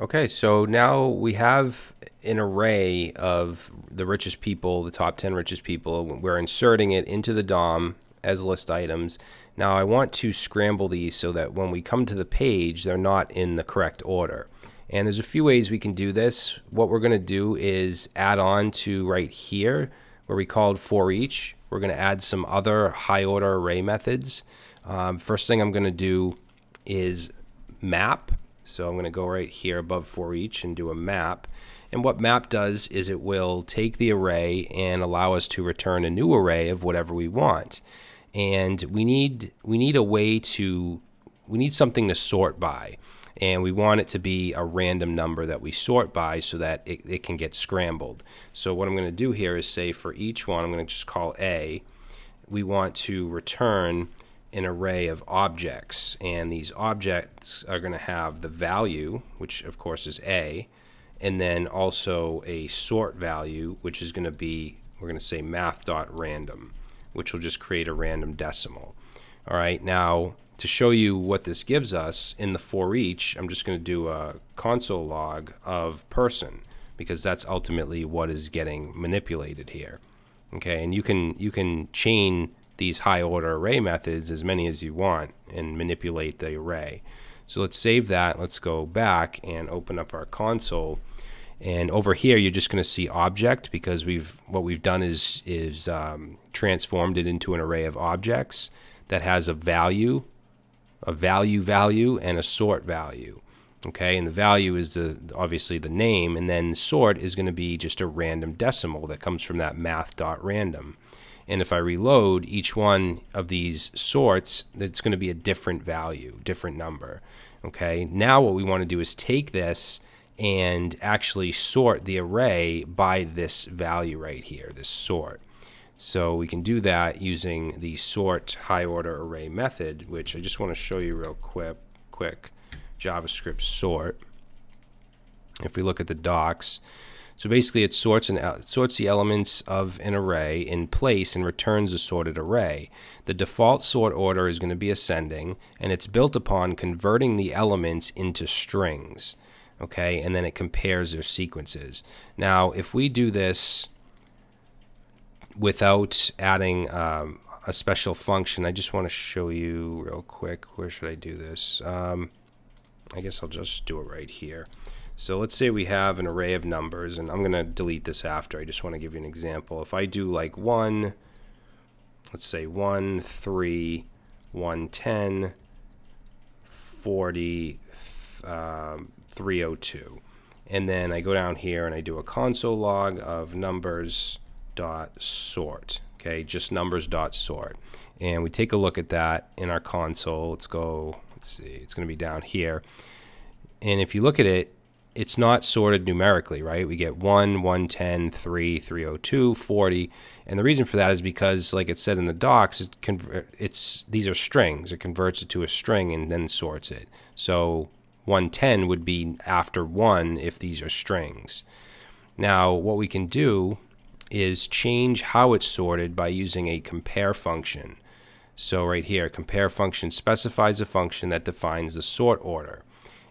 Okay, so now we have an array of the richest people, the top 10 richest people. We're inserting it into the DOM as list items. Now I want to scramble these so that when we come to the page, they're not in the correct order. And there's a few ways we can do this. What we're going to do is add on to right here where we called for each. We're going to add some other high order array methods. Um, first thing I'm going to do is map so I'm going to go right here above for each and do a map. And what map does is it will take the array and allow us to return a new array of whatever we want. And we need we need a way to we need something to sort by. And we want it to be a random number that we sort by so that it, it can get scrambled. So what I'm going to do here is say for each one, I'm going to just call A. We want to return an array of objects and these objects are going to have the value which of course is a and then also a sort value which is going to be we're going to say math.random which will just create a random decimal. All right now to show you what this gives us in the for each I'm just going to do a console log of person because that's ultimately what is getting manipulated here. Okay and you can you can chain these high order array methods, as many as you want, and manipulate the array. So let's save that. Let's go back and open up our console. And over here, you're just going to see object because we've what we've done is is um, transformed it into an array of objects that has a value, a value value, and a sort value. Okay, and the value is the obviously the name, and then sort is going to be just a random decimal that comes from that math.random. And if I reload each one of these sorts, it's going to be a different value, different number. Okay, now what we want to do is take this and actually sort the array by this value right here, this sort. So we can do that using the sort high order array method, which I just want to show you real quick, quick JavaScript sort. If we look at the docs, so basically it sorts, and sorts the elements of an array in place and returns a sorted array. The default sort order is going to be ascending and it's built upon converting the elements into strings. Okay, and then it compares their sequences. Now, if we do this without adding um, a special function, I just want to show you real quick. Where should I do this? Um, I guess I'll just do it right here. So let's say we have an array of numbers, and I'm going to delete this after. I just want to give you an example. If I do like 1, let's say 1, 3, 110, 40, um, 302. And then I go down here and I do a console log of numbers dot sort. Okay, just numbers dot sort. And we take a look at that in our console. Let's go, let's see, it's going to be down here. And if you look at it, it's not sorted numerically, right? We get 1, 110, 3, 302, 40. And the reason for that is because, like it said in the docs, it it's these are strings. It converts it to a string and then sorts it. So 110 would be after 1 if these are strings. Now, what we can do is change how it's sorted by using a compare function. So right here, compare function specifies a function that defines the sort order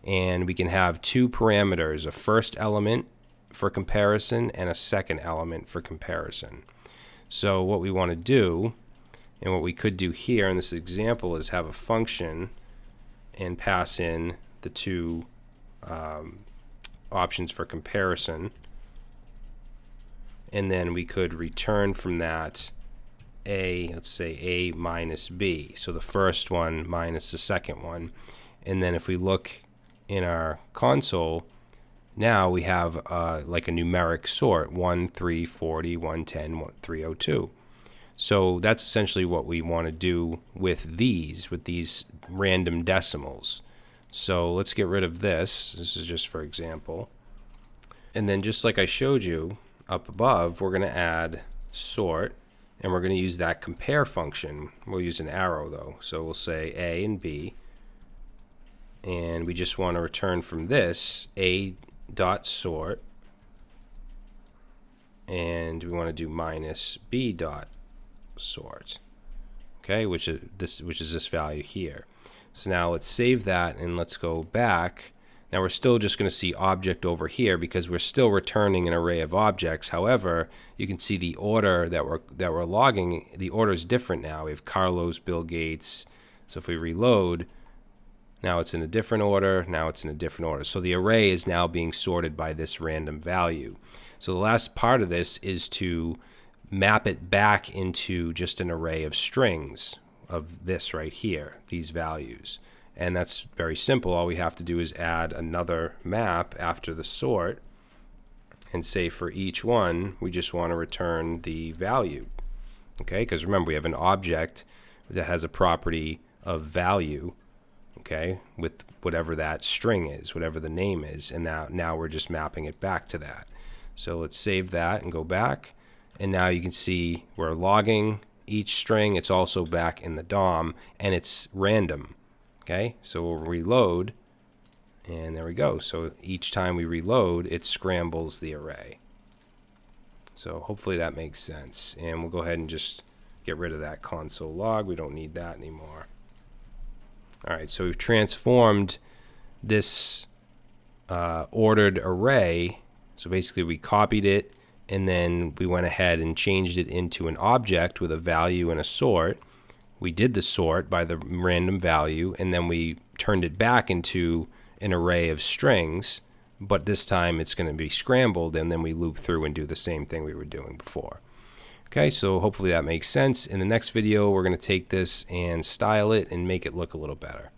and we can have two parameters, a first element for comparison and a second element for comparison. So what we want to do, and what we could do here in this example is have a function and pass in the two um, options for comparison. And then we could return from that a, let's say a minus b. So the first one minus the second one. And then if we look in our console, now we have uh, like a numeric sort 1, 3, 40, 110, 302. So that's essentially what we want to do with these, with these random decimals. So let's get rid of this. This is just for example. And then just like I showed you up above, we're going to add sort and we're going to use that compare function. We'll use an arrow though. So we'll say A and B and we just want to return from this a dot sort and we want to do minus b dot sort okay which is this which is this value here so now let's save that and let's go back Now we're still just going to see object over here because we're still returning an array of objects. However, you can see the order that we're that we're logging, the order is different now. We have Carlos, Bill Gates. So if we reload, now it's in a different order, now it's in a different order. So the array is now being sorted by this random value. So the last part of this is to map it back into just an array of strings of this right here, these values. And that's very simple. All we have to do is add another map after the sort and say for each one, we just want to return the value. Okay, because remember we have an object that has a property of value, okay, with whatever that string is, whatever the name is, and now, now we're just mapping it back to that. So let's save that and go back. And now you can see we're logging each string. It's also back in the DOM, and it's random. Okay, so we'll reload, and there we go. So each time we reload, it scrambles the array. So hopefully that makes sense. And we'll go ahead and just get rid of that console log. We don't need that anymore. All right, so we've transformed this uh, ordered array. So basically we copied it and then we went ahead and changed it into an object with a value and a sort we did the sort by the random value, and then we turned it back into an array of strings, but this time it's going to be scrambled, and then we loop through and do the same thing we were doing before. Okay, so hopefully that makes sense. In the next video, we're going to take this and style it and make it look a little better.